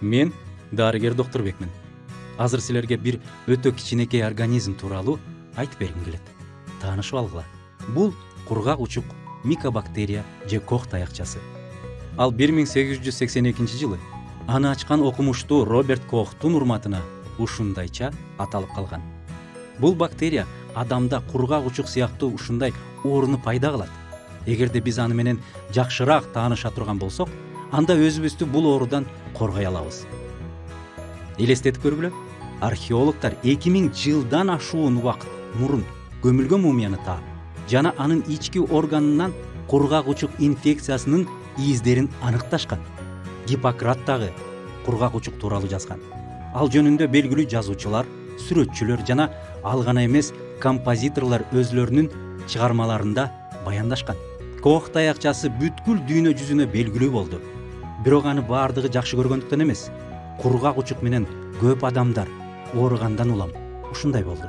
мен дарыгер доктурбекмин азыр силерге бир өтө кичинекей организм тууралуу айтып бергим келет. Таанышып алгыла. Бул кургак учук микобактерия же кох таякчасы ал бир миң сегиз жүз сексен экинчи жылы аны ачкан окумуштуу роберт кохтун урматына ушундайча аталып калган. Бул бактерия адамда кургак учук сыяктуу ушундай ооруну пайда кылат. Эгерде биз аны менен жакшыраак тааныша турган болсок анда өзүбүздү бул оорудан коргой алабыз. Элестетип көргүлө археологдор эки миң жылдан ашуун убакыт мурун көмүлгөн мумияны таап жана анын ички органынан кургак учук инфекциясынын издерин аныкташкан. Гиппократ дагы кургак учук тууралуу жазган. Ал жөнүндө белгилүү жазуучулар сүрөтчүлөр жана ал гана эмес композиторлор өзүлөрүнүн чыгармаларында баяндашкан. Кох таякчасы бүткүл дүйнө жүзүнө белгилүү болду бирок аны баардыгы жакшы көргөндүктөн эмес. Кургак учук менен көп адамдар ооругандан улам. Ушундай болду.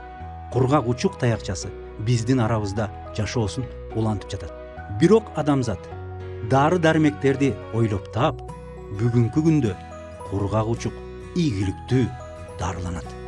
Кургак учук таякчасы биздин арабызда жашоосун улантып жатат. Бирок адамзат дары дармектерди ойлоп таап бүгүнкү күндө кургак учук ийгиликтүү дарыланат.